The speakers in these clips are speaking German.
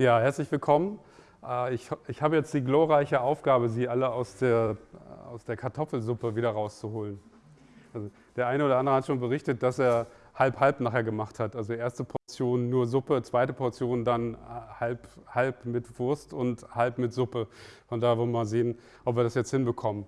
Ja, herzlich willkommen. Äh, ich, ich habe jetzt die glorreiche Aufgabe, Sie alle aus der, äh, aus der Kartoffelsuppe wieder rauszuholen. Also der eine oder andere hat schon berichtet, dass er halb-halb nachher gemacht hat. Also erste Portion nur Suppe, zweite Portion dann äh, halb, halb mit Wurst und halb mit Suppe. Von da wollen wir mal sehen, ob wir das jetzt hinbekommen.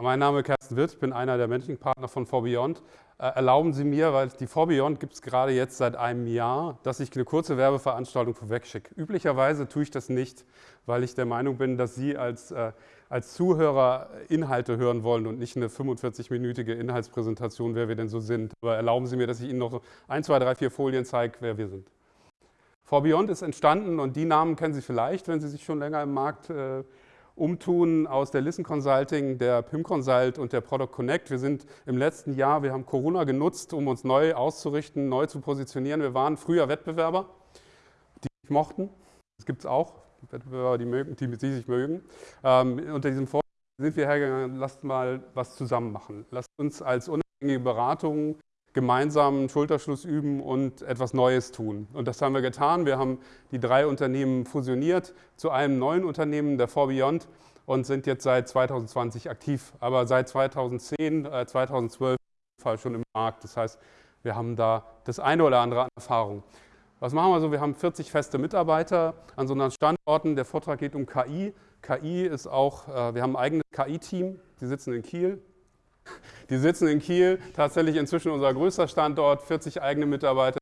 Mein Name ist Kersten Witt, bin einer der Managing Partner von 4Beyond erlauben Sie mir, weil die ForBeyond gibt es gerade jetzt seit einem Jahr, dass ich eine kurze Werbeveranstaltung vorwegschicke. Üblicherweise tue ich das nicht, weil ich der Meinung bin, dass Sie als, äh, als Zuhörer Inhalte hören wollen und nicht eine 45-minütige Inhaltspräsentation, wer wir denn so sind. Aber erlauben Sie mir, dass ich Ihnen noch ein, zwei, drei, vier Folien zeige, wer wir sind. ForBeyond ist entstanden und die Namen kennen Sie vielleicht, wenn Sie sich schon länger im Markt äh, umtun aus der Listen Consulting, der PIM Consult und der Product Connect. Wir sind im letzten Jahr, wir haben Corona genutzt, um uns neu auszurichten, neu zu positionieren. Wir waren früher Wettbewerber, die sich mochten. Das gibt es auch, Wettbewerber, die, mögen, die, die sich mögen. Ähm, unter diesem Vorteil sind wir hergegangen, lasst mal was zusammen machen. Lasst uns als unabhängige Beratung gemeinsam Schulterschluss üben und etwas Neues tun. Und das haben wir getan. Wir haben die drei Unternehmen fusioniert zu einem neuen Unternehmen, der 4Beyond, und sind jetzt seit 2020 aktiv, aber seit 2010, äh, 2012 schon im Markt. Das heißt, wir haben da das eine oder andere an Erfahrung. Was machen wir so? Wir haben 40 feste Mitarbeiter an so unseren Standorten. Der Vortrag geht um KI. KI ist auch, äh, wir haben ein eigenes KI-Team, die sitzen in Kiel, die sitzen in Kiel, tatsächlich inzwischen unser größter Standort, 40 eigene Mitarbeiter,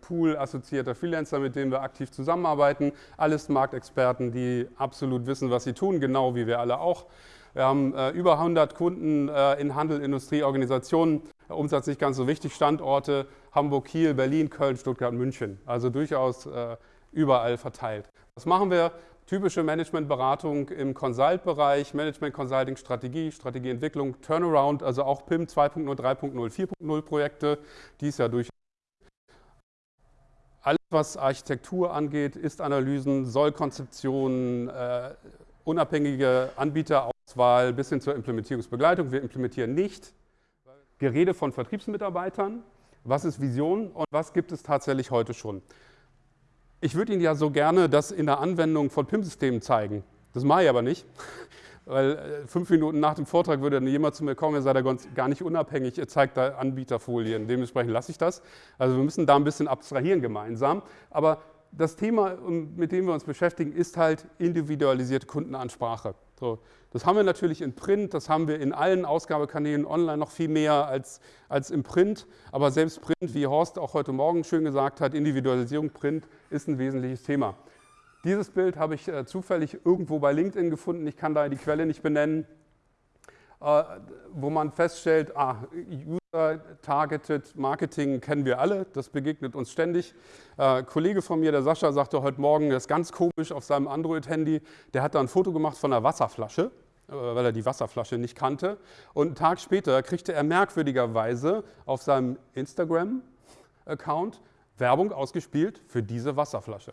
Pool assoziierter Freelancer, mit denen wir aktiv zusammenarbeiten. Alles Marktexperten, die absolut wissen, was sie tun, genau wie wir alle auch. Wir haben äh, über 100 Kunden äh, in Handel, Industrie, Organisationen. Umsatz nicht ganz so wichtig. Standorte Hamburg, Kiel, Berlin, Köln, Stuttgart, München. Also durchaus äh, überall verteilt. Was machen wir? Typische Managementberatung im Consult-Bereich, Management Consulting, Strategie, Strategieentwicklung, Turnaround, also auch PIM 2.0, 3.0, 4.0 Projekte, die es ja durch alles, was Architektur angeht, Ist-Analysen, Soll-Konzeptionen, äh, unabhängige Anbieterauswahl bis hin zur Implementierungsbegleitung. Wir implementieren nicht Gerede von Vertriebsmitarbeitern. Was ist Vision und was gibt es tatsächlich heute schon? Ich würde Ihnen ja so gerne das in der Anwendung von PIM-Systemen zeigen. Das mache ich aber nicht, weil äh, fünf Minuten nach dem Vortrag würde dann jemand zu mir kommen, er sei da gar nicht unabhängig, er zeigt da Anbieterfolien. Dementsprechend lasse ich das. Also wir müssen da ein bisschen abstrahieren gemeinsam. Aber das Thema, mit dem wir uns beschäftigen, ist halt individualisierte Kundenansprache. So, das haben wir natürlich in Print, das haben wir in allen Ausgabekanälen online noch viel mehr als, als im Print. Aber selbst Print, wie Horst auch heute Morgen schön gesagt hat, Individualisierung Print ist ein wesentliches Thema. Dieses Bild habe ich äh, zufällig irgendwo bei LinkedIn gefunden. Ich kann da die Quelle nicht benennen. Äh, wo man feststellt, ah, User-Targeted Marketing kennen wir alle, das begegnet uns ständig. Ein äh, Kollege von mir, der Sascha, sagte heute Morgen, das ist ganz komisch auf seinem Android-Handy, der hat da ein Foto gemacht von einer Wasserflasche, äh, weil er die Wasserflasche nicht kannte. Und einen Tag später kriegte er merkwürdigerweise auf seinem Instagram-Account Werbung ausgespielt für diese Wasserflasche.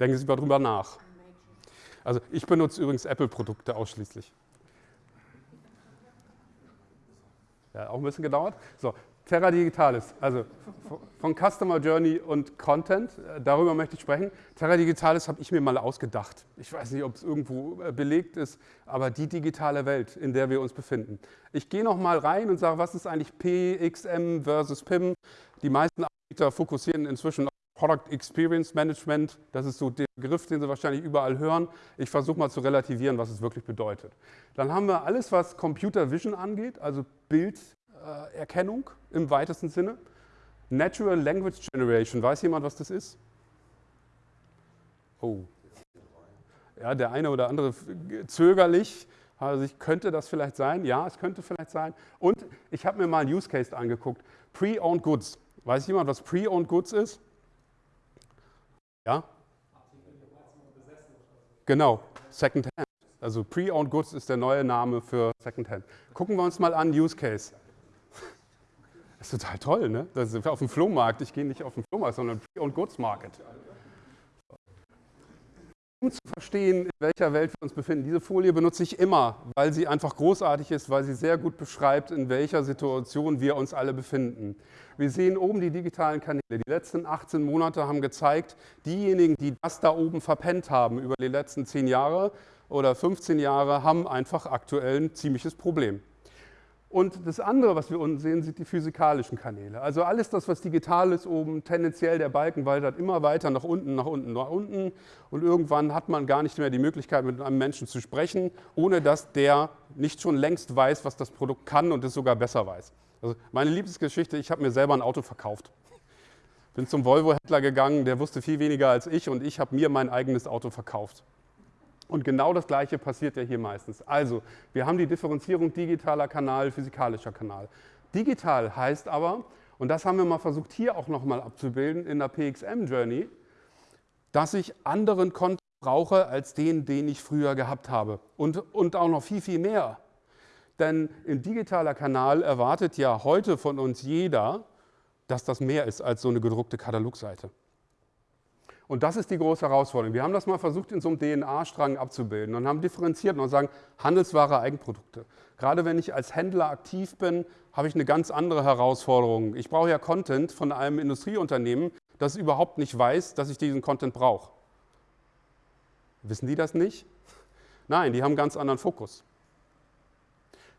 Denken Sie mal drüber nach. Also ich benutze übrigens Apple-Produkte ausschließlich. Ja, auch ein bisschen gedauert. So, Terra Digitalis, also von Customer Journey und Content, äh, darüber möchte ich sprechen. Terra Digitalis habe ich mir mal ausgedacht. Ich weiß nicht, ob es irgendwo äh, belegt ist, aber die digitale Welt, in der wir uns befinden. Ich gehe noch mal rein und sage, was ist eigentlich PXM versus PIM? Die meisten Anbieter fokussieren inzwischen Product Experience Management, das ist so der Begriff, den Sie wahrscheinlich überall hören. Ich versuche mal zu relativieren, was es wirklich bedeutet. Dann haben wir alles, was Computer Vision angeht, also Bilderkennung im weitesten Sinne. Natural Language Generation, weiß jemand, was das ist? Oh. Ja, der eine oder andere zögerlich. Also ich könnte das vielleicht sein? Ja, es könnte vielleicht sein. Und ich habe mir mal einen Use Case angeguckt. Pre-Owned Goods. Weiß jemand, was Pre-Owned Goods ist? Ja? Genau, Secondhand. Also Pre-Owned Goods ist der neue Name für Secondhand. Gucken wir uns mal an, Use Case. Das ist total toll, ne? Das ist auf dem Flohmarkt. Ich gehe nicht auf den Flohmarkt, sondern Pre-Owned Goods Market. um zu verstehen, in welcher Welt wir uns befinden, diese Folie benutze ich immer, weil sie einfach großartig ist, weil sie sehr gut beschreibt, in welcher Situation wir uns alle befinden. Wir sehen oben die digitalen Kanäle. Die letzten 18 Monate haben gezeigt, diejenigen, die das da oben verpennt haben über die letzten 10 Jahre oder 15 Jahre, haben einfach aktuell ein ziemliches Problem. Und das andere, was wir unten sehen, sind die physikalischen Kanäle. Also alles das, was digital ist oben, tendenziell der Balken wandert immer weiter nach unten, nach unten, nach unten. Und irgendwann hat man gar nicht mehr die Möglichkeit, mit einem Menschen zu sprechen, ohne dass der nicht schon längst weiß, was das Produkt kann und es sogar besser weiß. Also meine Lieblingsgeschichte, ich habe mir selber ein Auto verkauft. Bin zum Volvo-Händler gegangen, der wusste viel weniger als ich und ich habe mir mein eigenes Auto verkauft. Und genau das Gleiche passiert ja hier meistens. Also, wir haben die Differenzierung digitaler Kanal, physikalischer Kanal. Digital heißt aber, und das haben wir mal versucht hier auch nochmal abzubilden in der PXM-Journey, dass ich anderen Content brauche als den, den ich früher gehabt habe. Und, und auch noch viel, viel mehr. Denn ein digitaler Kanal erwartet ja heute von uns jeder, dass das mehr ist als so eine gedruckte Katalogseite. Und das ist die große Herausforderung. Wir haben das mal versucht, in so einem DNA-Strang abzubilden und haben differenziert und sagen, Handelsware, Eigenprodukte. Gerade wenn ich als Händler aktiv bin, habe ich eine ganz andere Herausforderung. Ich brauche ja Content von einem Industrieunternehmen, das überhaupt nicht weiß, dass ich diesen Content brauche. Wissen die das nicht? Nein, die haben einen ganz anderen Fokus.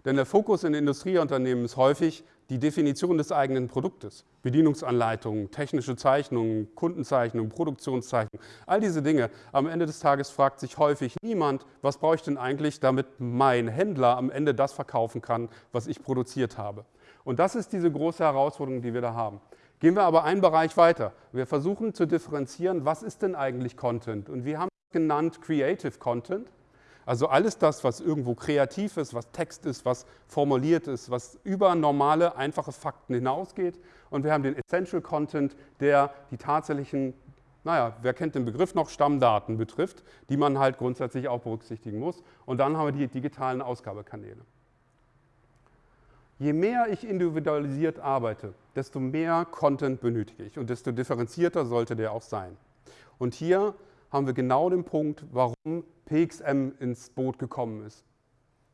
Denn der Fokus in Industrieunternehmen ist häufig die Definition des eigenen Produktes. Bedienungsanleitungen, technische Zeichnungen, Kundenzeichnungen, Produktionszeichnungen, all diese Dinge. Am Ende des Tages fragt sich häufig niemand, was brauche ich denn eigentlich, damit mein Händler am Ende das verkaufen kann, was ich produziert habe. Und das ist diese große Herausforderung, die wir da haben. Gehen wir aber einen Bereich weiter. Wir versuchen zu differenzieren, was ist denn eigentlich Content? Und wir haben genannt Creative Content. Also alles das, was irgendwo kreativ ist, was Text ist, was formuliert ist, was über normale, einfache Fakten hinausgeht. Und wir haben den Essential Content, der die tatsächlichen, naja, wer kennt den Begriff noch, Stammdaten betrifft, die man halt grundsätzlich auch berücksichtigen muss. Und dann haben wir die digitalen Ausgabekanäle. Je mehr ich individualisiert arbeite, desto mehr Content benötige ich und desto differenzierter sollte der auch sein. Und hier haben wir genau den Punkt, warum PXM ins Boot gekommen ist.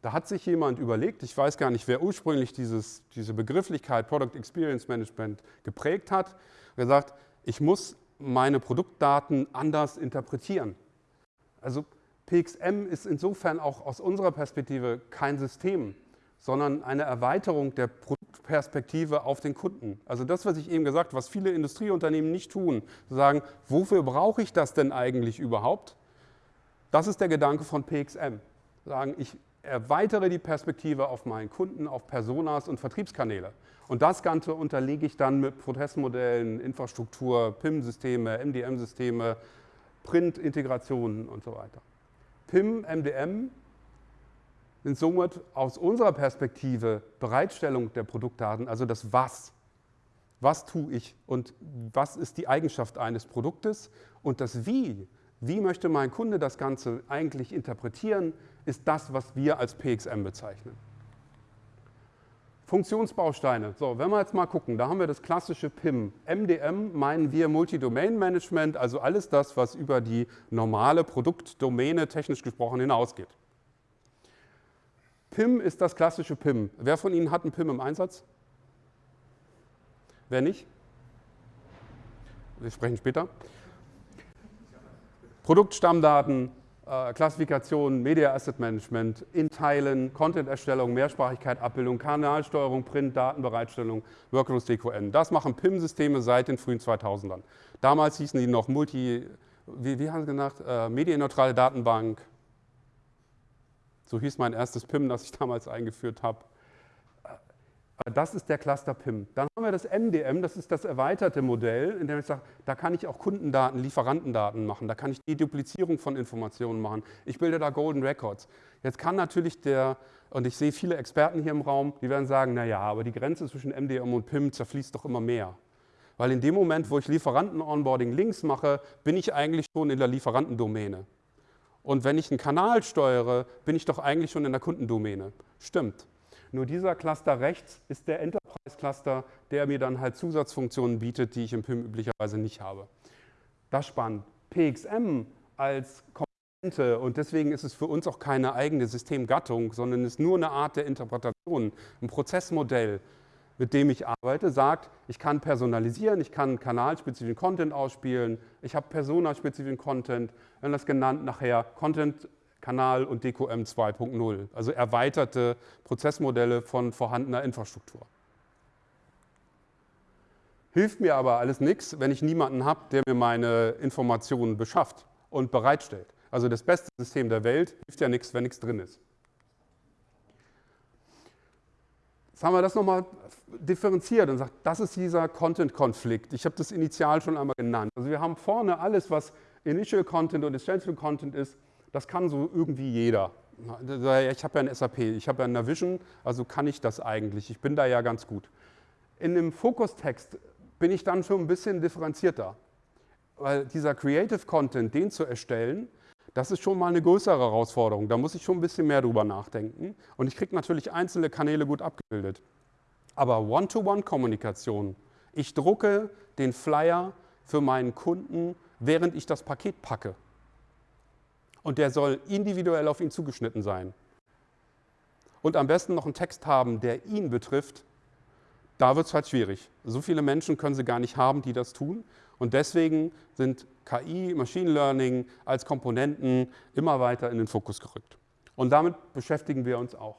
Da hat sich jemand überlegt, ich weiß gar nicht, wer ursprünglich dieses, diese Begrifflichkeit Product Experience Management geprägt hat, gesagt, ich muss meine Produktdaten anders interpretieren. Also PXM ist insofern auch aus unserer Perspektive kein System, sondern eine Erweiterung der Produktperspektive auf den Kunden. Also das, was ich eben gesagt habe, was viele Industrieunternehmen nicht tun, sagen, wofür brauche ich das denn eigentlich überhaupt? Das ist der Gedanke von PXM. Sagen, ich erweitere die Perspektive auf meinen Kunden, auf Personas und Vertriebskanäle. Und das Ganze unterlege ich dann mit Prozessmodellen, Infrastruktur, PIM-Systeme, MDM-Systeme, Print-Integrationen und so weiter. PIM, MDM sind somit aus unserer Perspektive Bereitstellung der Produktdaten, also das Was. Was tue ich und was ist die Eigenschaft eines Produktes und das Wie wie möchte mein Kunde das Ganze eigentlich interpretieren, ist das, was wir als PXM bezeichnen. Funktionsbausteine. So, wenn wir jetzt mal gucken, da haben wir das klassische PIM. MDM meinen wir Multi-Domain Management, also alles das, was über die normale Produktdomäne technisch gesprochen hinausgeht. PIM ist das klassische PIM. Wer von Ihnen hat ein PIM im Einsatz? Wer nicht? Wir sprechen später. Produktstammdaten, äh, Klassifikation, Media Asset Management, Inteilen, Content-Erstellung, Mehrsprachigkeit, Abbildung, Kanalsteuerung, Print, Datenbereitstellung, Workflows DQN. Das machen PIM-Systeme seit den frühen 2000ern. Damals hießen die noch Multi, wie, wie haben sie gesagt, äh, medienneutrale Datenbank. So hieß mein erstes PIM, das ich damals eingeführt habe. Das ist der Cluster PIM. Dann haben wir das MDM, das ist das erweiterte Modell, in dem ich sage, da kann ich auch Kundendaten, Lieferantendaten machen, da kann ich die Duplizierung von Informationen machen. Ich bilde da Golden Records. Jetzt kann natürlich der, und ich sehe viele Experten hier im Raum, die werden sagen, naja, aber die Grenze zwischen MDM und PIM zerfließt doch immer mehr. Weil in dem Moment, wo ich Lieferanten-Onboarding links mache, bin ich eigentlich schon in der Lieferantendomäne. Und wenn ich einen Kanal steuere, bin ich doch eigentlich schon in der Kundendomäne. Stimmt. Nur dieser Cluster rechts ist der Enterprise-Cluster, der mir dann halt Zusatzfunktionen bietet, die ich im PIM üblicherweise nicht habe. Das spannend. PXM als Elemente und deswegen ist es für uns auch keine eigene Systemgattung, sondern ist nur eine Art der Interpretation, ein Prozessmodell, mit dem ich arbeite, sagt, ich kann personalisieren, ich kann kanalspezifischen Content ausspielen, ich habe personaspezifischen Content, wir haben das genannt nachher Content, Kanal und DQM 2.0, also erweiterte Prozessmodelle von vorhandener Infrastruktur. Hilft mir aber alles nichts, wenn ich niemanden habe, der mir meine Informationen beschafft und bereitstellt. Also das beste System der Welt hilft ja nichts, wenn nichts drin ist. Jetzt haben wir das nochmal differenziert und sagt, das ist dieser Content-Konflikt. Ich habe das initial schon einmal genannt. Also wir haben vorne alles, was Initial Content und Essential Content ist, das kann so irgendwie jeder. Ich habe ja ein SAP, ich habe ja ein Navision, also kann ich das eigentlich. Ich bin da ja ganz gut. In dem Fokustext bin ich dann schon ein bisschen differenzierter. Weil dieser Creative Content, den zu erstellen, das ist schon mal eine größere Herausforderung. Da muss ich schon ein bisschen mehr drüber nachdenken. Und ich kriege natürlich einzelne Kanäle gut abgebildet. Aber One-to-One-Kommunikation, ich drucke den Flyer für meinen Kunden, während ich das Paket packe. Und der soll individuell auf ihn zugeschnitten sein. Und am besten noch einen Text haben, der ihn betrifft da wird es halt schwierig. So viele Menschen können sie gar nicht haben, die das tun. Und deswegen sind KI, Machine Learning als Komponenten immer weiter in den Fokus gerückt. Und damit beschäftigen wir uns auch.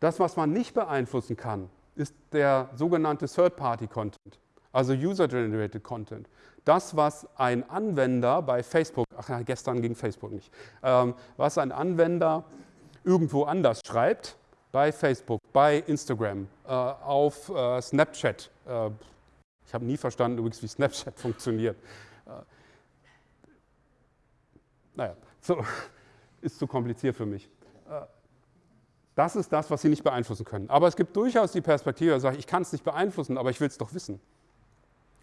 Das, was man nicht beeinflussen kann, ist der sogenannte Third-Party-Content, also User-Generated Content. Das, was ein Anwender bei Facebook, ach ja, gestern ging Facebook nicht, ähm, was ein Anwender irgendwo anders schreibt, bei Facebook, bei Instagram, äh, auf äh, Snapchat. Äh, ich habe nie verstanden übrigens, wie Snapchat funktioniert. Äh, naja, so, ist zu kompliziert für mich. Äh, das ist das, was Sie nicht beeinflussen können. Aber es gibt durchaus die Perspektive, dass ich kann es nicht beeinflussen, aber ich will es doch wissen.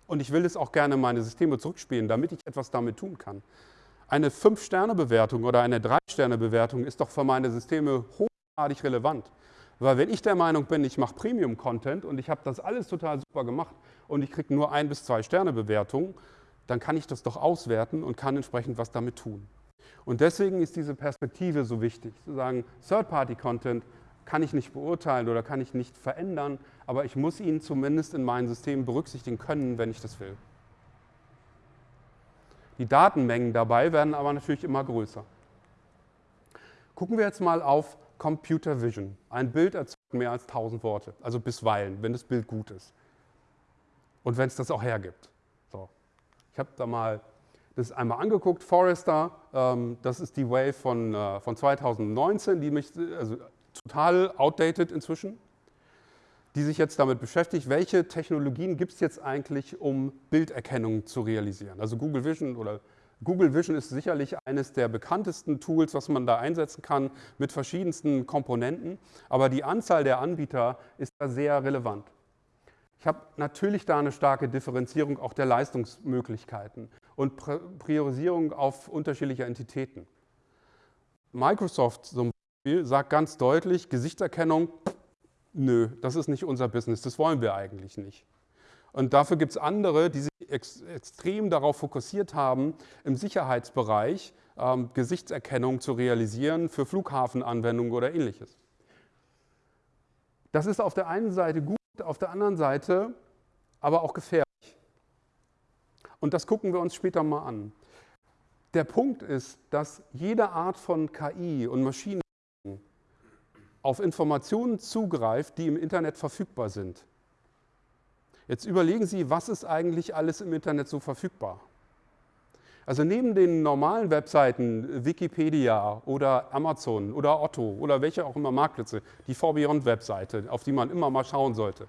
Und ich will es auch gerne in meine Systeme zurückspielen, damit ich etwas damit tun kann. Eine 5-Sterne-Bewertung oder eine 3-Sterne-Bewertung ist doch für meine Systeme hochgradig relevant. Weil wenn ich der Meinung bin, ich mache Premium-Content und ich habe das alles total super gemacht und ich kriege nur ein bis zwei Sterne Bewertungen, dann kann ich das doch auswerten und kann entsprechend was damit tun. Und deswegen ist diese Perspektive so wichtig, zu sagen, Third-Party-Content kann ich nicht beurteilen oder kann ich nicht verändern, aber ich muss ihn zumindest in meinen Systemen berücksichtigen können, wenn ich das will. Die Datenmengen dabei werden aber natürlich immer größer. Gucken wir jetzt mal auf Computer Vision. Ein Bild erzeugt mehr als 1000 Worte, also bisweilen, wenn das Bild gut ist. Und wenn es das auch hergibt. So. Ich habe da mal das einmal angeguckt, Forrester, ähm, das ist die Wave von, äh, von 2019, die mich, also total outdated inzwischen, die sich jetzt damit beschäftigt, welche Technologien gibt es jetzt eigentlich, um Bilderkennung zu realisieren. Also Google Vision oder Google Vision ist sicherlich eines der bekanntesten Tools, was man da einsetzen kann mit verschiedensten Komponenten, aber die Anzahl der Anbieter ist da sehr relevant. Ich habe natürlich da eine starke Differenzierung auch der Leistungsmöglichkeiten und Priorisierung auf unterschiedliche Entitäten. Microsoft zum Beispiel sagt ganz deutlich, Gesichtserkennung, nö, das ist nicht unser Business, das wollen wir eigentlich nicht. Und dafür gibt es andere, die sich ex extrem darauf fokussiert haben, im Sicherheitsbereich ähm, Gesichtserkennung zu realisieren für Flughafenanwendungen oder ähnliches. Das ist auf der einen Seite gut, auf der anderen Seite aber auch gefährlich. Und das gucken wir uns später mal an. Der Punkt ist, dass jede Art von KI und Maschinen auf Informationen zugreift, die im Internet verfügbar sind. Jetzt überlegen Sie, was ist eigentlich alles im Internet so verfügbar? Also neben den normalen Webseiten, Wikipedia oder Amazon oder Otto oder welche auch immer Marktplätze, die ForBeyond-Webseite, auf die man immer mal schauen sollte.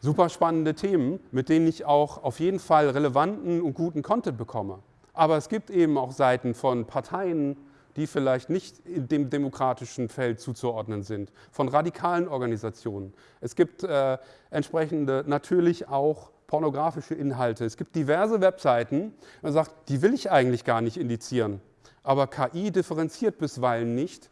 Super spannende Themen, mit denen ich auch auf jeden Fall relevanten und guten Content bekomme. Aber es gibt eben auch Seiten von Parteien, die vielleicht nicht dem demokratischen Feld zuzuordnen sind, von radikalen Organisationen. Es gibt äh, entsprechende natürlich auch pornografische Inhalte. Es gibt diverse Webseiten, man sagt, die will ich eigentlich gar nicht indizieren. Aber KI differenziert bisweilen nicht,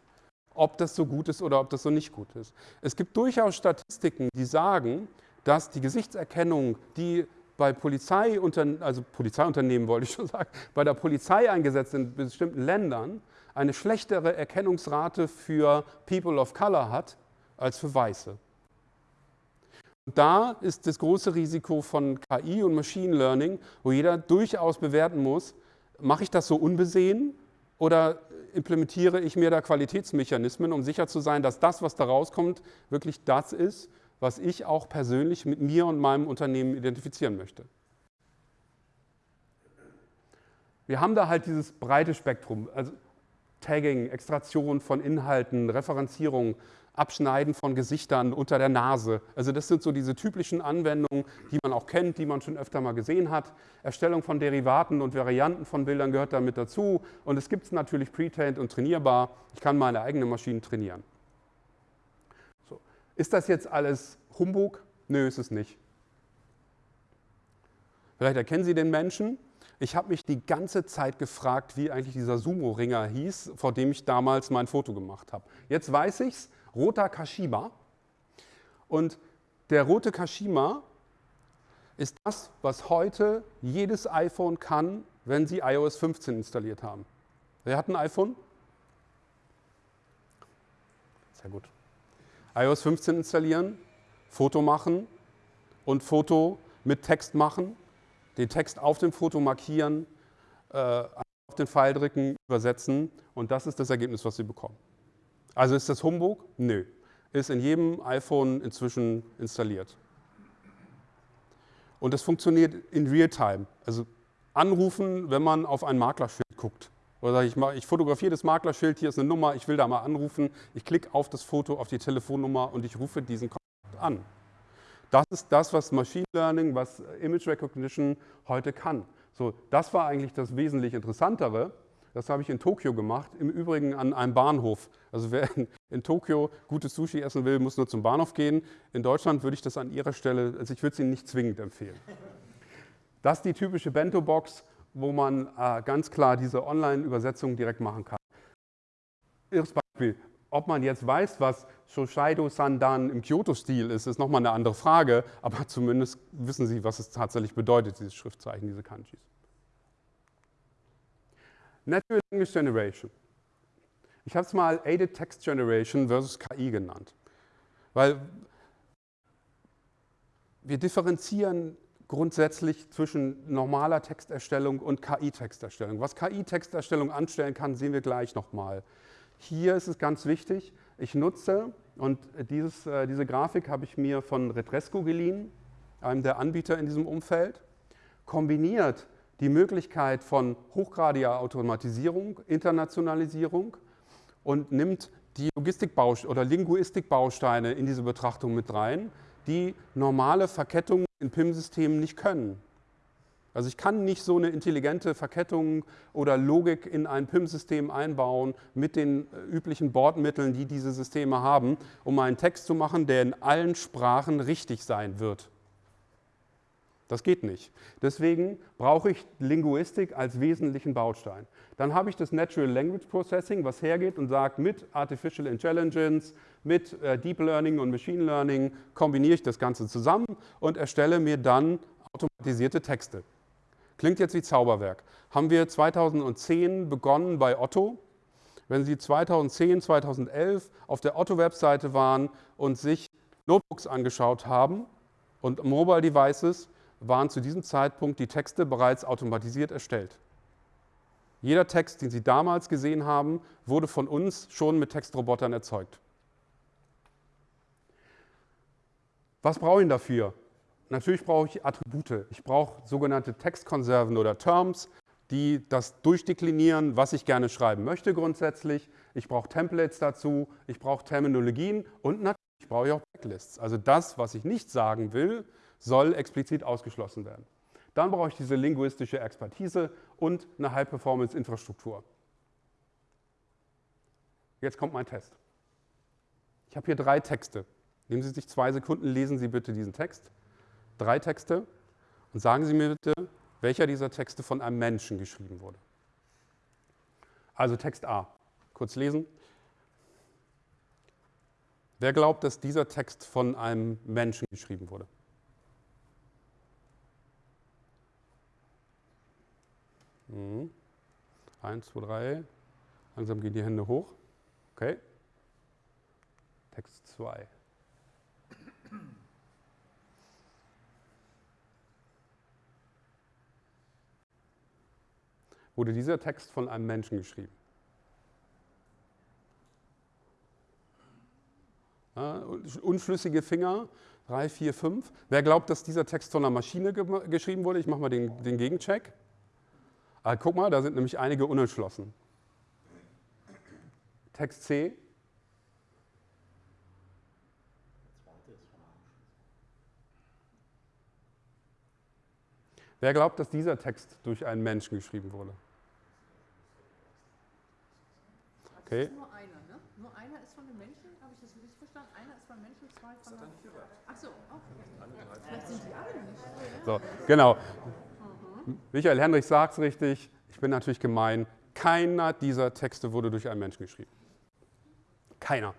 ob das so gut ist oder ob das so nicht gut ist. Es gibt durchaus Statistiken, die sagen, dass die Gesichtserkennung, die bei Polizei, also Polizeiunternehmen wollte ich schon sagen, bei der Polizei eingesetzt in bestimmten Ländern eine schlechtere Erkennungsrate für People of Color hat als für Weiße. Und da ist das große Risiko von KI und Machine Learning, wo jeder durchaus bewerten muss, mache ich das so unbesehen oder implementiere ich mir da Qualitätsmechanismen, um sicher zu sein, dass das, was da rauskommt, wirklich das ist, was ich auch persönlich mit mir und meinem Unternehmen identifizieren möchte. Wir haben da halt dieses breite Spektrum, also Tagging, Extraktion von Inhalten, Referenzierung, Abschneiden von Gesichtern unter der Nase. Also das sind so diese typischen Anwendungen, die man auch kennt, die man schon öfter mal gesehen hat. Erstellung von Derivaten und Varianten von Bildern gehört damit dazu. Und es gibt es natürlich pre-trained und trainierbar. Ich kann meine eigene Maschine trainieren. So. Ist das jetzt alles Humbug? Nö, ist es nicht. Vielleicht erkennen Sie den Menschen. Ich habe mich die ganze Zeit gefragt, wie eigentlich dieser Sumo-Ringer hieß, vor dem ich damals mein Foto gemacht habe. Jetzt weiß ich es, roter Kashima. Und der rote Kashima ist das, was heute jedes iPhone kann, wenn Sie iOS 15 installiert haben. Wer hat ein iPhone? Sehr gut. iOS 15 installieren, Foto machen und Foto mit Text machen, den Text auf dem Foto markieren, äh, auf den Pfeil drücken, übersetzen und das ist das Ergebnis, was Sie bekommen. Also ist das Humbug? Nö. Ist in jedem iPhone inzwischen installiert. Und das funktioniert in Realtime. Also anrufen, wenn man auf ein Maklerschild guckt. Oder ich ich fotografiere das Maklerschild, hier ist eine Nummer, ich will da mal anrufen. Ich klicke auf das Foto, auf die Telefonnummer und ich rufe diesen Kontakt an. Das ist das, was Machine Learning, was Image Recognition heute kann. So, das war eigentlich das wesentlich Interessantere. Das habe ich in Tokio gemacht, im Übrigen an einem Bahnhof. Also wer in, in, Tokio gutes Sushi essen will, muss nur zum Bahnhof gehen. In Deutschland würde ich das an Ihrer Stelle, also ich würde es Ihnen nicht zwingend empfehlen. Das ist die typische Bento-Box, wo man äh, ganz klar diese Online-Übersetzung direkt machen kann. Erstes Beispiel, ob man jetzt weiß, was Shoshaido Sandan im Kyoto-Stil ist, ist nochmal eine andere Frage, aber zumindest wissen Sie, was es tatsächlich bedeutet, dieses Schriftzeichen, diese Kanjis. Natural Language Generation. Ich habe es mal Aided Text Generation versus KI genannt. Weil wir differenzieren grundsätzlich zwischen normaler Texterstellung und KI-Texterstellung. Was KI-Texterstellung anstellen kann, sehen wir gleich nochmal. Hier ist es ganz wichtig, ich nutze, und dieses, äh, diese Grafik habe ich mir von Retresco geliehen, einem der Anbieter in diesem Umfeld, kombiniert die Möglichkeit von hochgradiger Automatisierung, Internationalisierung und nimmt die Logistikbausteine oder Linguistikbausteine in diese Betrachtung mit rein, die normale Verkettungen in PIM-Systemen nicht können. Also ich kann nicht so eine intelligente Verkettung oder Logik in ein PIM-System einbauen mit den äh, üblichen Bordmitteln, die diese Systeme haben, um einen Text zu machen, der in allen Sprachen richtig sein wird. Das geht nicht. Deswegen brauche ich Linguistik als wesentlichen Baustein. Dann habe ich das Natural Language Processing, was hergeht und sagt, mit Artificial Intelligence, mit äh, Deep Learning und Machine Learning kombiniere ich das Ganze zusammen und erstelle mir dann automatisierte Texte. Klingt jetzt wie Zauberwerk. Haben wir 2010 begonnen bei Otto. Wenn Sie 2010, 2011 auf der Otto-Webseite waren und sich Notebooks angeschaut haben und Mobile Devices, waren zu diesem Zeitpunkt die Texte bereits automatisiert erstellt. Jeder Text, den Sie damals gesehen haben, wurde von uns schon mit Textrobotern erzeugt. Was brauche ich dafür? Natürlich brauche ich Attribute. Ich brauche sogenannte Textkonserven oder Terms, die das durchdeklinieren, was ich gerne schreiben möchte grundsätzlich. Ich brauche Templates dazu, ich brauche Terminologien und natürlich brauche ich auch Backlists. Also das, was ich nicht sagen will, soll explizit ausgeschlossen werden. Dann brauche ich diese linguistische Expertise und eine High-Performance-Infrastruktur. Jetzt kommt mein Test. Ich habe hier drei Texte. Nehmen Sie sich zwei Sekunden, lesen Sie bitte diesen Text. Drei Texte und sagen Sie mir bitte, welcher dieser Texte von einem Menschen geschrieben wurde. Also Text A. Kurz lesen. Wer glaubt, dass dieser Text von einem Menschen geschrieben wurde? Mhm. Eins, zwei, drei. Langsam gehen die Hände hoch. Okay. Text 2. Wurde dieser Text von einem Menschen geschrieben? Ja, unschlüssige Finger, 3, 4, 5. Wer glaubt, dass dieser Text von einer Maschine ge geschrieben wurde? Ich mache mal den, den Gegencheck. Ah, guck mal, da sind nämlich einige unentschlossen. Text C. Wer glaubt, dass dieser Text durch einen Menschen geschrieben wurde? Okay. Nur einer, ne? Nur einer ist von einem Menschen, habe ich das richtig verstanden? Einer ist von einem Menschen, zwei von einem... Ach so, okay. Vielleicht sind die alle nicht. So, genau. Michael Hendrich sagt es richtig. Ich bin natürlich gemein. Keiner dieser Texte wurde durch einen Menschen geschrieben. Keiner.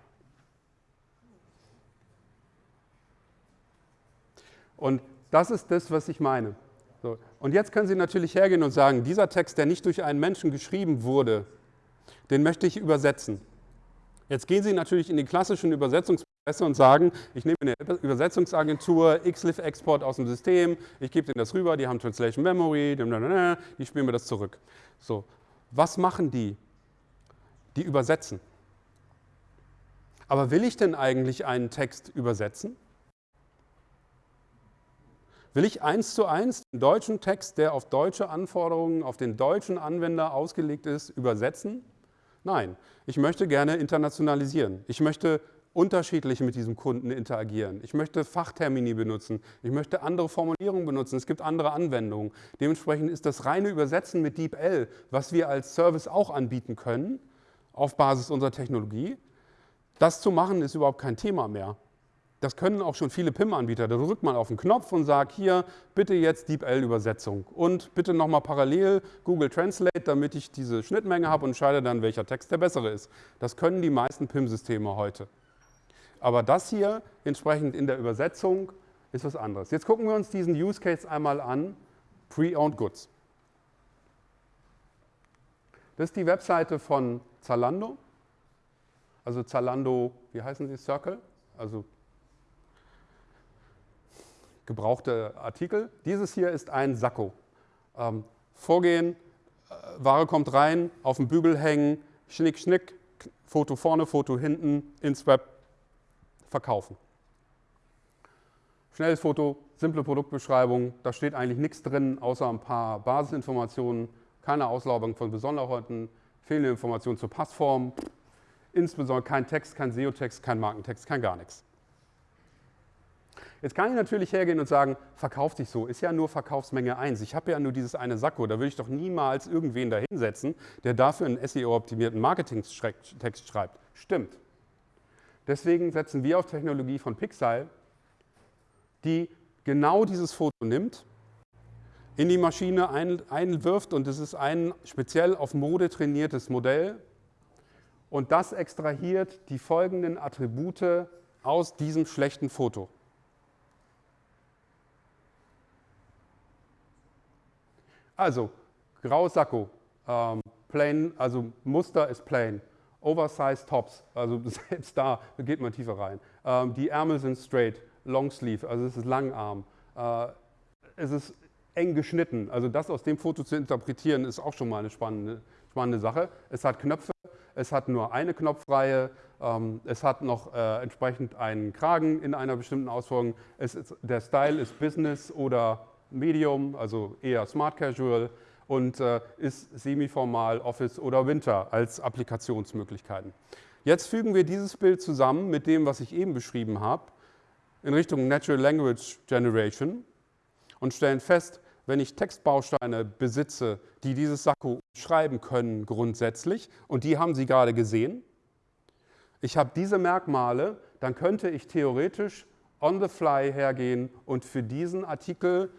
Und das ist das, was ich meine. So. Und jetzt können Sie natürlich hergehen und sagen, dieser Text, der nicht durch einen Menschen geschrieben wurde, den möchte ich übersetzen. Jetzt gehen Sie natürlich in die klassischen Übersetzungsprozesse und sagen, ich nehme eine Übersetzungsagentur, XLIF-Export aus dem System, ich gebe denen das rüber, die haben Translation Memory, die spielen mir das zurück. So, was machen die? Die übersetzen. Aber will ich denn eigentlich einen Text übersetzen? Will ich eins zu eins den deutschen Text, der auf deutsche Anforderungen, auf den deutschen Anwender ausgelegt ist, übersetzen? Nein, ich möchte gerne internationalisieren. Ich möchte unterschiedlich mit diesem Kunden interagieren. Ich möchte Fachtermini benutzen. Ich möchte andere Formulierungen benutzen. Es gibt andere Anwendungen. Dementsprechend ist das reine Übersetzen mit DeepL, was wir als Service auch anbieten können, auf Basis unserer Technologie, das zu machen ist überhaupt kein Thema mehr. Das können auch schon viele PIM-Anbieter. Da drückt man auf den Knopf und sagt, hier, bitte jetzt DeepL-Übersetzung und bitte nochmal parallel Google Translate, damit ich diese Schnittmenge habe und entscheide dann, welcher Text der bessere ist. Das können die meisten PIM-Systeme heute. Aber das hier entsprechend in der Übersetzung ist was anderes. Jetzt gucken wir uns diesen Use Case einmal an, Pre-Owned Goods. Das ist die Webseite von Zalando. Also Zalando, wie heißen sie, Circle? Also gebrauchte Artikel. Dieses hier ist ein Sakko. Ähm, vorgehen, äh, Ware kommt rein, auf dem Bügel hängen, schnick, schnick, Foto vorne, Foto hinten, ins Web, verkaufen. Schnelles Foto, simple Produktbeschreibung, da steht eigentlich nichts drin, außer ein paar Basisinformationen, keine Auslaubung von Besonderheiten, fehlende Informationen zur Passform, insbesondere kein Text, kein SEO-Text, kein Markentext, kein gar nichts. Jetzt kann ich natürlich hergehen und sagen, verkauft sich so, ist ja nur Verkaufsmenge 1. Ich habe ja nur dieses eine Sakko, da würde ich doch niemals irgendwen da hinsetzen, der dafür einen SEO-optimierten Marketing-Text schreibt. Stimmt. Deswegen setzen wir auf Technologie von Pixel, die genau dieses Foto nimmt, in die Maschine ein, einwirft und es ist ein speziell auf Mode trainiertes Modell und das extrahiert die folgenden Attribute aus diesem schlechten Foto. Also, graues Sakko, ähm, plain, also Muster ist plain. Oversized Tops, also selbst da geht man tiefer rein. Ähm, die Ärmel sind straight, Long Sleeve, also es ist Langarm. Äh, es ist eng geschnitten, also das aus dem Foto zu interpretieren, ist auch schon mal eine spannende, spannende Sache. Es hat Knöpfe, es hat nur eine Knopfreihe, ähm, es hat noch äh, entsprechend einen Kragen in einer bestimmten Ausführung. Ist, der Style ist Business oder Medium, also eher Smart Casual und äh, ist semiformal Office oder Winter als Applikationsmöglichkeiten. Jetzt fügen wir dieses Bild zusammen mit dem, was ich eben beschrieben habe, in Richtung Natural Language Generation und stellen fest, wenn ich Textbausteine besitze, die dieses Sakko schreiben können grundsätzlich, und die haben Sie gerade gesehen, ich habe diese Merkmale, dann könnte ich theoretisch on the fly hergehen und für diesen Artikel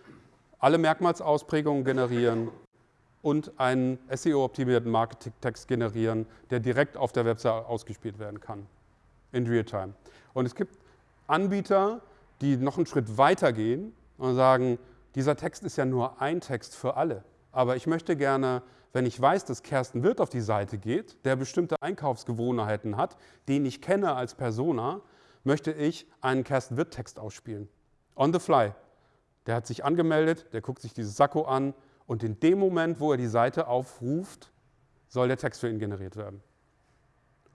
alle Merkmalsausprägungen generieren und einen SEO-optimierten Marketing-Text generieren, der direkt auf der Website ausgespielt werden kann, in Realtime. Und es gibt Anbieter, die noch einen Schritt weiter gehen und sagen, dieser Text ist ja nur ein Text für alle. aber ich möchte gerne, wenn ich weiß, dass Kersten Wirt auf die Seite geht, der bestimmte Einkaufsgewohnheiten hat, den ich kenne als Persona, möchte ich einen Kersten Wirt-Text ausspielen. On the fly. Der hat sich angemeldet, der guckt sich dieses Sakko an und in dem Moment, wo er die Seite aufruft, soll der Text für ihn generiert werden.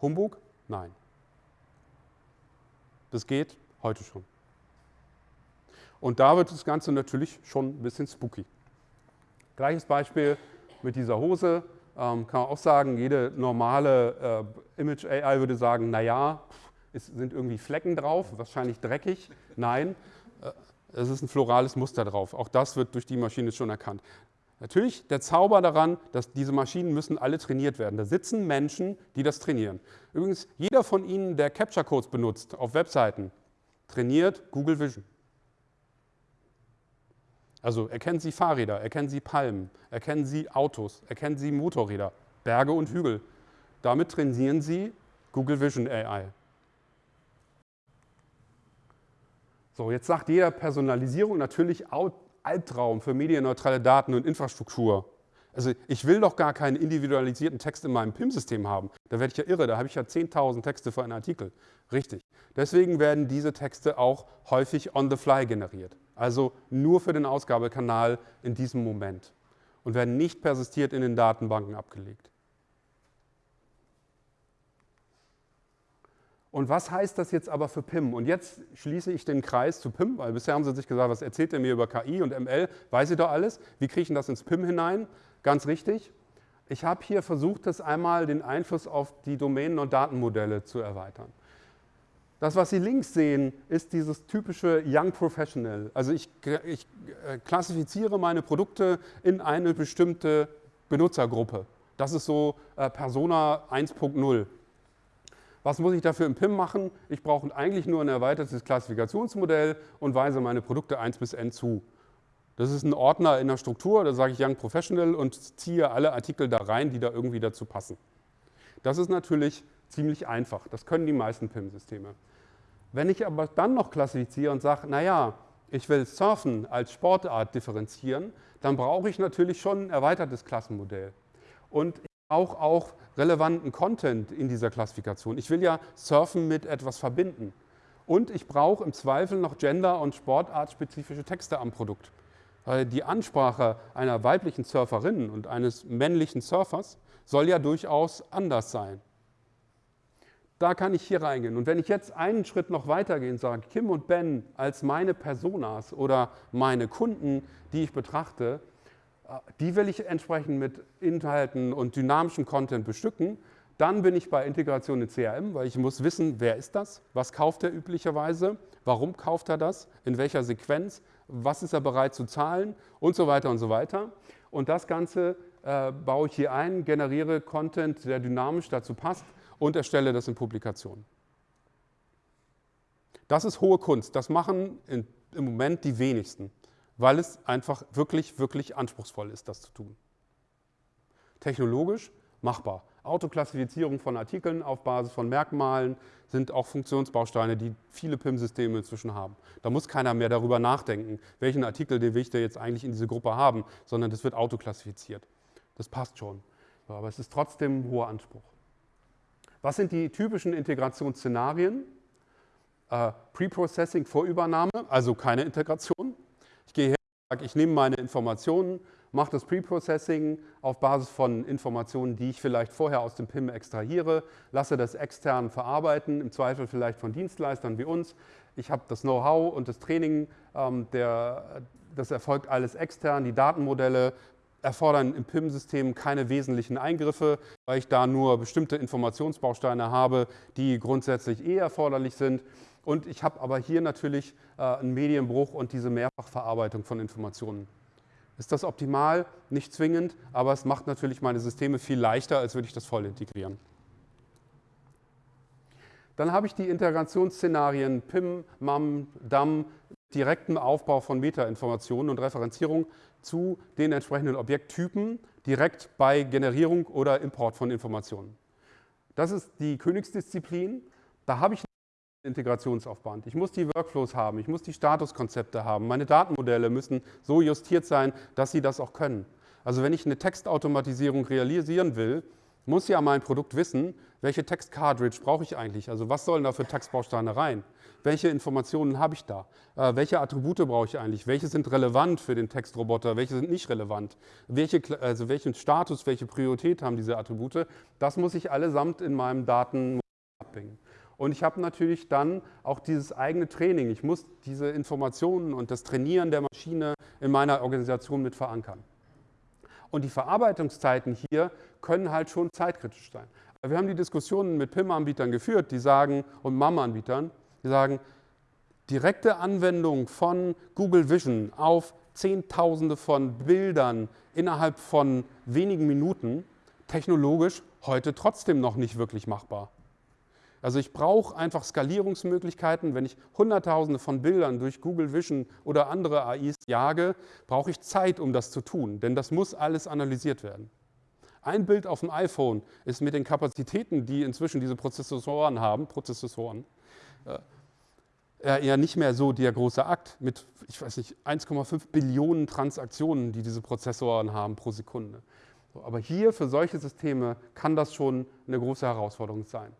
Humbug? Nein. Das geht heute schon. Und da wird das Ganze natürlich schon ein bisschen spooky. Gleiches Beispiel mit dieser Hose. Ähm, kann man auch sagen, jede normale äh, Image AI würde sagen, naja, es sind irgendwie Flecken drauf, wahrscheinlich dreckig. Nein, äh, es ist ein florales Muster drauf. Auch das wird durch die Maschine schon erkannt. Natürlich der Zauber daran, dass diese Maschinen müssen alle trainiert werden. Da sitzen Menschen, die das trainieren. Übrigens, jeder von Ihnen, der Capture Codes benutzt auf Webseiten, trainiert Google Vision. Also erkennen Sie Fahrräder, erkennen Sie Palmen, erkennen Sie Autos, erkennen Sie Motorräder, Berge und Hügel. Damit trainieren Sie Google Vision AI. So, jetzt sagt jeder Personalisierung natürlich Albtraum für medienneutrale Daten und Infrastruktur. Also ich will doch gar keinen individualisierten Text in meinem PIM-System haben. Da werde ich ja irre, da habe ich ja 10.000 Texte für einen Artikel. Richtig. Deswegen werden diese Texte auch häufig on the fly generiert. Also nur für den Ausgabekanal in diesem Moment und werden nicht persistiert in den Datenbanken abgelegt. Und was heißt das jetzt aber für PIM? Und jetzt schließe ich den Kreis zu PIM, weil bisher haben Sie sich gesagt, was erzählt er mir über KI und ML? Weiß ich doch alles. Wie kriege ich das ins PIM hinein? Ganz richtig. Ich habe hier versucht, das einmal den Einfluss auf die Domänen und Datenmodelle zu erweitern. Das, was Sie links sehen, ist dieses typische Young Professional. Also ich, ich äh, klassifiziere meine Produkte in eine bestimmte Benutzergruppe. Das ist so äh, Persona 1.0. Was muss ich dafür im PIM machen? Ich brauche eigentlich nur ein erweitertes Klassifikationsmodell und weise meine Produkte 1 bis n zu. Das ist ein Ordner in der Struktur, da sage ich Young Professional und ziehe alle Artikel da rein, die da irgendwie dazu passen. Das ist natürlich ziemlich einfach. Das können die meisten PIM-Systeme. Wenn ich aber dann noch klassifiziere und sage, naja, ich will Surfen als Sportart differenzieren, dann brauche ich natürlich schon ein erweitertes Klassenmodell. Und ich brauche auch relevanten Content in dieser Klassifikation. Ich will ja Surfen mit etwas verbinden. Und ich brauche im Zweifel noch gender- und sportartspezifische Texte am Produkt. Weil die Ansprache einer weiblichen Surferin und eines männlichen Surfers soll ja durchaus anders sein. Da kann ich hier reingehen. Und wenn ich jetzt einen Schritt noch weitergehe und sage, Kim und Ben als meine Personas oder meine Kunden, die ich betrachte, die will ich entsprechend mit Inhalten und dynamischem Content bestücken. Dann bin ich bei Integration in CRM, weil ich muss wissen, wer ist das, was kauft er üblicherweise, warum kauft er das, in welcher Sequenz, was ist er bereit zu zahlen und so weiter und so weiter. Und das Ganze äh, baue ich hier ein, generiere Content, der dynamisch dazu passt und erstelle das in Publikationen. Das ist hohe Kunst. Das machen in, im Moment die wenigsten weil es einfach wirklich, wirklich anspruchsvoll ist, das zu tun. Technologisch machbar. Autoklassifizierung von Artikeln auf Basis von Merkmalen sind auch Funktionsbausteine, die viele PIM-Systeme inzwischen haben. Da muss keiner mehr darüber nachdenken, welchen Artikel den will ich da jetzt eigentlich in diese Gruppe haben, sondern das wird autoklassifiziert. Das passt schon. Aber es ist trotzdem ein hoher Anspruch. Was sind die typischen Integrationsszenarien? Äh, Preprocessing vor Übernahme, also keine Integration. Ich nehme meine Informationen, mache das Preprocessing auf Basis von Informationen, die ich vielleicht vorher aus dem PIM extrahiere, lasse das extern verarbeiten, im Zweifel vielleicht von Dienstleistern wie uns. Ich habe das Know-how und das Training, ähm, der, das erfolgt alles extern. Die Datenmodelle erfordern im PIM-System keine wesentlichen Eingriffe, weil ich da nur bestimmte Informationsbausteine habe, die grundsätzlich eh erforderlich sind. Und ich habe aber hier natürlich äh, einen Medienbruch und diese Mehrfachverarbeitung von Informationen. Ist das optimal? Nicht zwingend, aber es macht natürlich meine Systeme viel leichter, als würde ich das voll integrieren. Dann habe ich die Integrationsszenarien PIM, MAM, DAM, direkten Aufbau von Metainformationen und Referenzierung zu den entsprechenden Objekttypen direkt bei Generierung oder Import von Informationen. Das ist die Königsdisziplin. Da habe ich Integrationsaufwand. Ich muss die Workflows haben, ich muss die Statuskonzepte haben, meine Datenmodelle müssen so justiert sein, dass sie das auch können. Also wenn ich eine Textautomatisierung realisieren will, muss ja mein Produkt wissen, welche Text-Cartridge brauche ich eigentlich? Also was sollen da für Textbausteine rein? Welche Informationen habe ich da? Äh, welche Attribute brauche ich eigentlich? Welche sind relevant für den Textroboter? Welche sind nicht relevant? Welche, also welchen Status, welche Priorität haben diese Attribute? Das muss ich allesamt in meinem Daten abhängen. Und ich habe natürlich dann auch dieses eigene Training. Ich muss diese Informationen und das Trainieren der Maschine in meiner Organisation mit verankern. Und die Verarbeitungszeiten hier können halt schon zeitkritisch sein. Wir haben die Diskussionen mit PIM-Anbietern geführt, die sagen, und MAM-Anbietern, die sagen, direkte Anwendung von Google Vision auf Zehntausende von Bildern innerhalb von wenigen Minuten, technologisch heute trotzdem noch nicht wirklich machbar. Also ich brauche einfach Skalierungsmöglichkeiten. Wenn ich Hunderttausende von Bildern durch Google Vision oder andere AIs jage, brauche ich Zeit, um das zu tun, denn das muss alles analysiert werden. Ein Bild auf dem iPhone ist mit den Kapazitäten, die inzwischen diese Prozessoren haben, Prozessoren, äh, eher nicht mehr so der große Akt mit, ich weiß nicht, 1,5 Billionen Transaktionen, die diese Prozessoren haben pro Sekunde. aber hier für solche Systeme kann das schon eine große Herausforderung sein.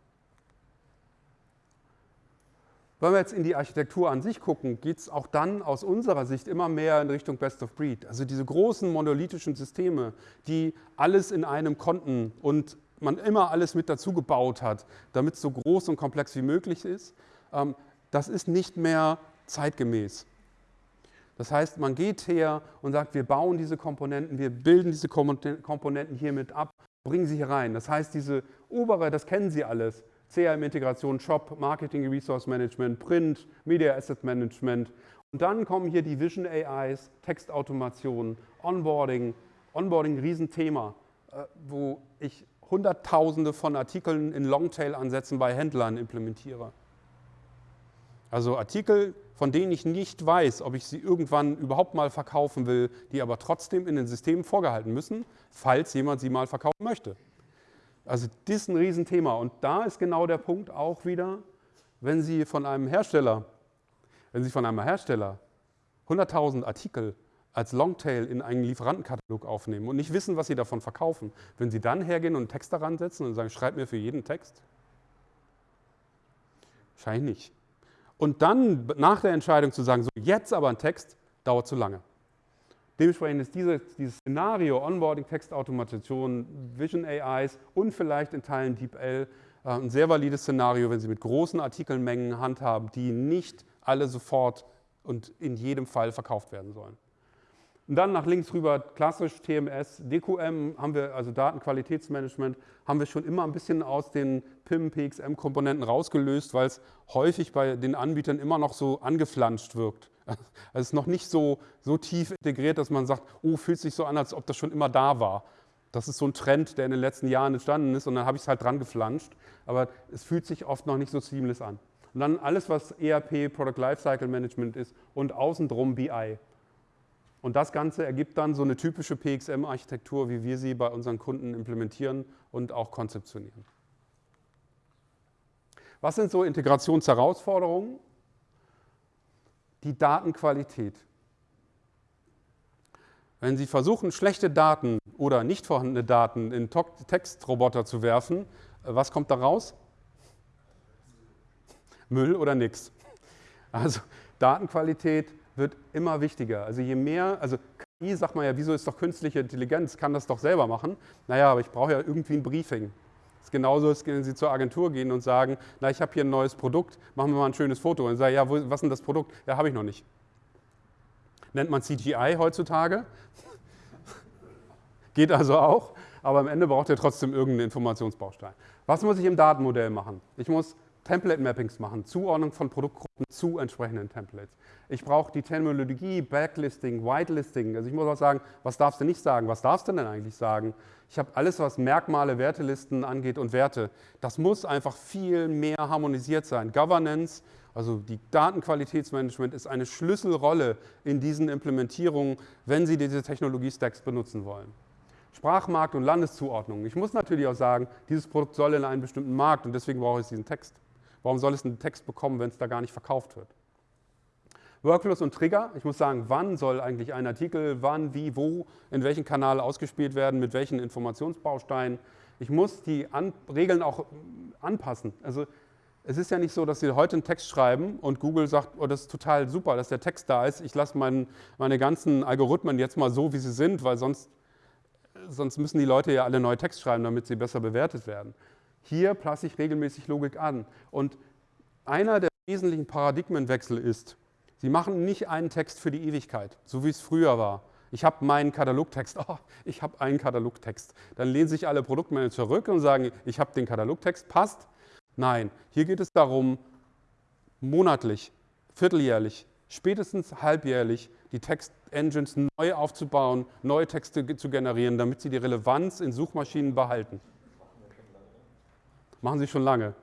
Wenn wir jetzt in die Architektur an sich gucken, geht es auch dann aus unserer Sicht immer mehr in Richtung Best of Breed. Also diese großen monolithischen Systeme, die alles in einem konnten und man immer alles mit dazu gebaut hat, damit es so groß und komplex wie möglich ist, ähm, das ist nicht mehr zeitgemäß. Das heißt, man geht her und sagt, wir bauen diese Komponenten, wir bilden diese Komponenten hiermit ab, bringen sie hier rein. Das heißt, diese obere, das kennen Sie alles, CRM-Integration, Shop, Marketing Resource Management, Print, Media Asset Management. Und dann kommen hier die Vision AIs, Textautomation, Onboarding. Onboarding, Riesenthema, äh, wo ich Hunderttausende von Artikeln in Longtail-Ansätzen bei Händlern implementiere. Also Artikel, von denen ich nicht weiß, ob ich sie irgendwann überhaupt mal verkaufen will, die aber trotzdem in den Systemen vorgehalten müssen, falls jemand sie mal verkaufen möchte. Also das ist ein Riesenthema. Und da ist genau der Punkt auch wieder, wenn Sie von einem Hersteller, wenn Sie von einem Hersteller 100.000 Artikel als Longtail in einen Lieferantenkatalog aufnehmen und nicht wissen, was Sie davon verkaufen, wenn Sie dann hergehen und einen Text daran setzen und sagen, schreib mir für jeden Text? Wahrscheinlich nicht. Und dann nach der Entscheidung zu sagen, so jetzt aber ein Text, dauert zu lange. Dementsprechend ist diese, dieses Szenario Onboarding, Textautomation, Vision AIs und vielleicht in Teilen DeepL äh, ein sehr valides Szenario, wenn Sie mit großen Artikelmengen handhaben, die nicht alle sofort und in jedem Fall verkauft werden sollen. Und dann nach links rüber klassisch TMS, DQM haben wir, also Datenqualitätsmanagement, haben wir schon immer ein bisschen aus den PIM, PXM-Komponenten rausgelöst, weil es häufig bei den Anbietern immer noch so angeflanscht wirkt. Also es ist noch nicht so, so tief integriert, dass man sagt, oh, fühlt sich so an, als ob das schon immer da war. Das ist so ein Trend, der in den letzten Jahren entstanden ist und dann habe ich es halt dran geflanscht. Aber es fühlt sich oft noch nicht so seamless an. Und dann alles, was ERP, Product Lifecycle Management ist und außen drum BI. Und das Ganze ergibt dann so eine typische PXM-Architektur, wie wir sie bei unseren Kunden implementieren und auch konzeptionieren. Was sind so Integrationsherausforderungen? Die Datenqualität. Wenn Sie versuchen, schlechte Daten oder nicht vorhandene Daten in Textroboter zu werfen, äh, was kommt da raus? Müll oder nichts. Also Datenqualität wird immer wichtiger. Also je mehr, also KI sagt man ja, wieso ist doch künstliche Intelligenz, kann das doch selber machen. Naja, aber ich brauche ja irgendwie ein Briefing. Das ist genauso, als wenn Sie zur Agentur gehen und sagen, na, ich habe hier ein neues Produkt, machen wir mal ein schönes Foto. Und sagen, ja, wo, was ist denn das Produkt? Ja, habe ich noch nicht. Nennt man CGI heutzutage. Geht also auch, aber am Ende braucht ihr trotzdem irgendeinen Informationsbaustein. Was muss ich im Datenmodell machen? Ich muss Template-Mappings machen, Zuordnung von Produktgruppen zu entsprechenden Templates. Ich brauche die Terminologie, Backlisting, Whitelisting. Also ich muss auch sagen, was darfst du nicht sagen? Was darfst du denn eigentlich sagen? Ich habe alles, was Merkmale, Wertelisten angeht und Werte. Das muss einfach viel mehr harmonisiert sein. Governance, also die Datenqualitätsmanagement ist eine Schlüsselrolle in diesen Implementierungen, wenn Sie diese Technologie-Stacks benutzen wollen. Sprachmarkt und Landeszuordnung. Ich muss natürlich auch sagen, dieses Produkt soll in einen bestimmten Markt und deswegen brauche ich diesen Text. Warum soll es einen Text bekommen, wenn es da gar nicht verkauft wird? Workflows und Trigger. Ich muss sagen, wann soll eigentlich ein Artikel, wann, wie, wo, in welchem Kanal ausgespielt werden, mit welchen Informationsbausteinen. Ich muss die An Regeln auch anpassen. Also es ist ja nicht so, dass Sie heute einen Text schreiben und Google sagt, oh, das ist total super, dass der Text da ist. Ich lasse mein, meine ganzen Algorithmen jetzt mal so, wie sie sind, weil sonst, sonst müssen die Leute ja alle neue Text schreiben, damit sie besser bewertet werden. Hier passe ich regelmäßig Logik an. Und einer der wesentlichen Paradigmenwechsel ist, Sie machen nicht einen Text für die Ewigkeit, so wie es früher war. Ich habe meinen Katalogtext, oh, ich habe einen Katalogtext. Dann lehnen sich alle Produktmanager zurück und sagen, ich habe den Katalogtext, passt. Nein, hier geht es darum, monatlich, vierteljährlich, spätestens halbjährlich die Textengines neu aufzubauen, neue Texte zu generieren, damit sie die Relevanz in Suchmaschinen behalten. Machen Sie schon lange.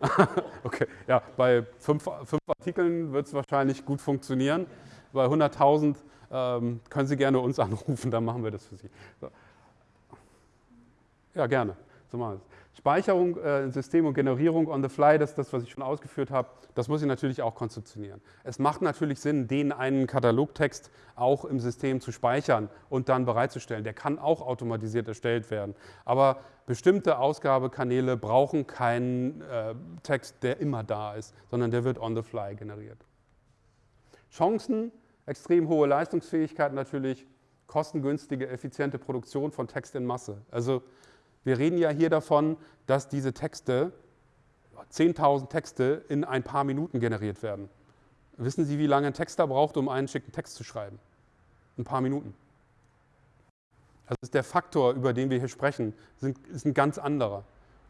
okay, ja, bei fünf, fünf Artikeln wird es wahrscheinlich gut funktionieren. Bei 100.000 ähm, können Sie gerne uns anrufen, dann machen wir das für Sie. So. Ja, gerne. So machen wir es. Speicherung, äh, System und Generierung on the fly, das ist das, was ich schon ausgeführt habe, das muss ich natürlich auch konzeptionieren. Es macht natürlich Sinn, den einen Katalogtext auch im System zu speichern und dann bereitzustellen. Der kann auch automatisiert erstellt werden. Aber bestimmte Ausgabekanäle brauchen keinen äh, Text, der immer da ist, sondern der wird on the fly generiert. Chancen, extrem hohe Leistungsfähigkeit natürlich, kostengünstige, effiziente Produktion von Text in Masse. Also wir reden ja hier davon, dass diese Texte, 10.000 Texte in ein paar Minuten generiert werden. Wissen Sie, wie lange ein Texter braucht, um einen schicken Text zu schreiben? Ein paar Minuten. Also ist der Faktor, über den wir hier sprechen, ist ein ganz anderer.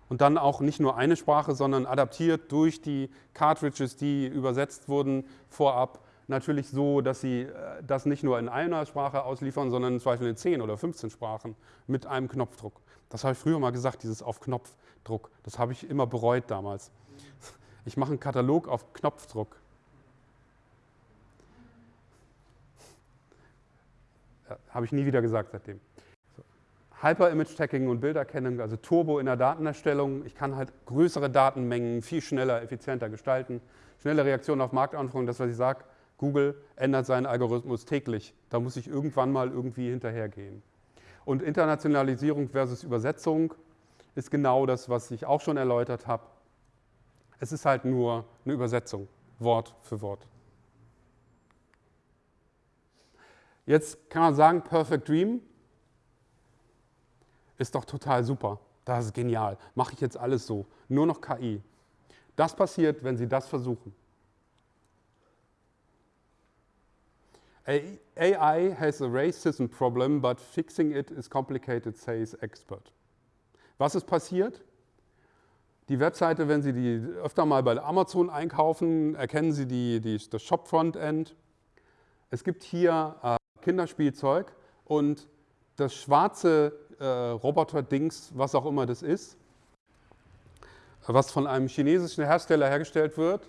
Und dann auch nicht nur eine Sprache, sondern adaptiert durch die Cartridges, die übersetzt wurden vorab, natürlich so, dass sie äh, das nicht nur in einer Sprache ausliefern, sondern im Zweifel in 10 oder 15 Sprachen mit einem Knopfdruck. Das habe ich früher mal gesagt, dieses auf Knopfdruck. Das habe ich immer bereut damals. Ich mache einen Katalog auf Knopfdruck. Habe ich nie wieder gesagt seitdem. Hyper-Image-Tagging und Bilderkennung, also Turbo in der Datenerstellung. Ich kann halt größere Datenmengen viel schneller, effizienter gestalten. Schnelle Reaktion auf Marktanforderungen, das, was ich sage, Google ändert seinen Algorithmus täglich. Da muss ich irgendwann mal irgendwie hinterhergehen. Und Internationalisierung versus Übersetzung ist genau das, was ich auch schon erläutert habe. Es ist halt nur eine Übersetzung, Wort für Wort. Jetzt kann man sagen, Perfect Dream ist doch total super. Das ist genial. Mache ich jetzt alles so. Nur noch KI. Das passiert, wenn Sie das versuchen. AI has a racism problem, but fixing it is complicated, says expert. Was ist passiert? Die Webseite, wenn Sie die öfter mal bei Amazon einkaufen, erkennen Sie die, die, das Shop-Frontend. Es gibt hier äh, Kinderspielzeug und das schwarze äh, Roboter-Dings, was auch immer das ist, was von einem chinesischen Hersteller hergestellt wird,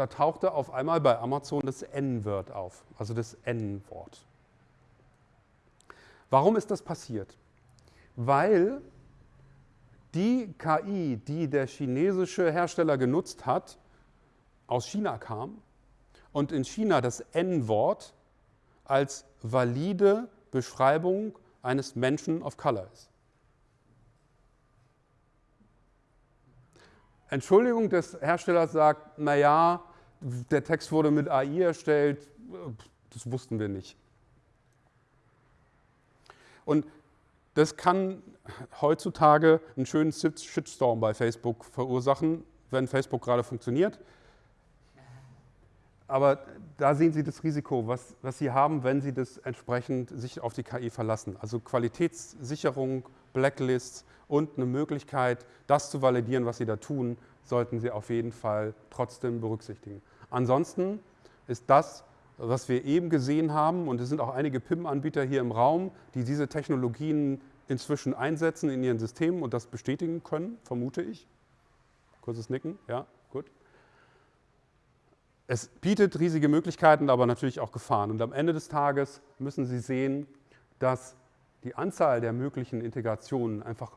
da tauchte auf einmal bei Amazon das N-Wort auf, also das N-Wort. Warum ist das passiert? Weil die KI, die der chinesische Hersteller genutzt hat, aus China kam und in China das N-Wort als valide Beschreibung eines Menschen of Color ist. Entschuldigung des Herstellers sagt, naja, der Text wurde mit AI erstellt, das wussten wir nicht. Und das kann heutzutage einen schönen Shitstorm bei Facebook verursachen, wenn Facebook gerade funktioniert. Aber da sehen Sie das Risiko, was, was Sie haben, wenn Sie das entsprechend sich auf die KI verlassen. Also Qualitätssicherung, Blacklists und eine Möglichkeit, das zu validieren, was Sie da tun, sollten Sie auf jeden Fall trotzdem berücksichtigen. Ansonsten ist das, was wir eben gesehen haben, und es sind auch einige PIM-Anbieter hier im Raum, die diese Technologien inzwischen einsetzen in ihren Systemen und das bestätigen können, vermute ich. Kurzes Nicken, ja, gut. Es bietet riesige Möglichkeiten, aber natürlich auch Gefahren. Und am Ende des Tages müssen Sie sehen, dass die Anzahl der möglichen Integrationen einfach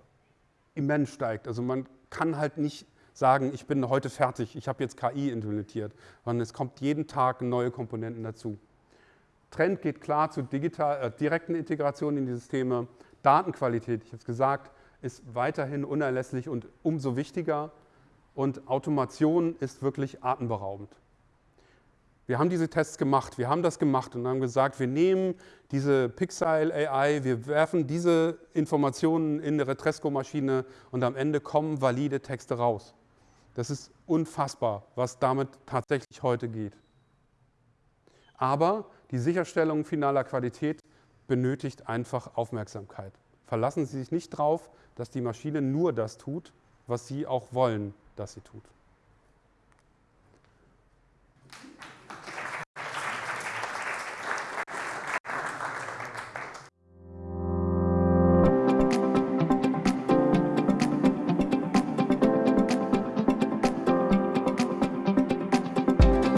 immens steigt. Also man kann halt nicht sagen, ich bin heute fertig, ich habe jetzt KI implementiert, sondern es kommt jeden Tag neue Komponenten dazu. Trend geht klar zu digital, äh, direkten Integration in die Systeme. Datenqualität, ich habe es gesagt, ist weiterhin unerlässlich und umso wichtiger. Und Automation ist wirklich atemberaubend. Wir haben diese Tests gemacht, wir haben das gemacht und haben gesagt, wir nehmen diese Pixel AI, wir werfen diese Informationen in eine Retresco-Maschine und am Ende kommen valide Texte raus. Das ist unfassbar, was damit tatsächlich heute geht. Aber die Sicherstellung finaler Qualität benötigt einfach Aufmerksamkeit. Verlassen Sie sich nicht darauf, dass die Maschine nur das tut, was Sie auch wollen, dass sie tut.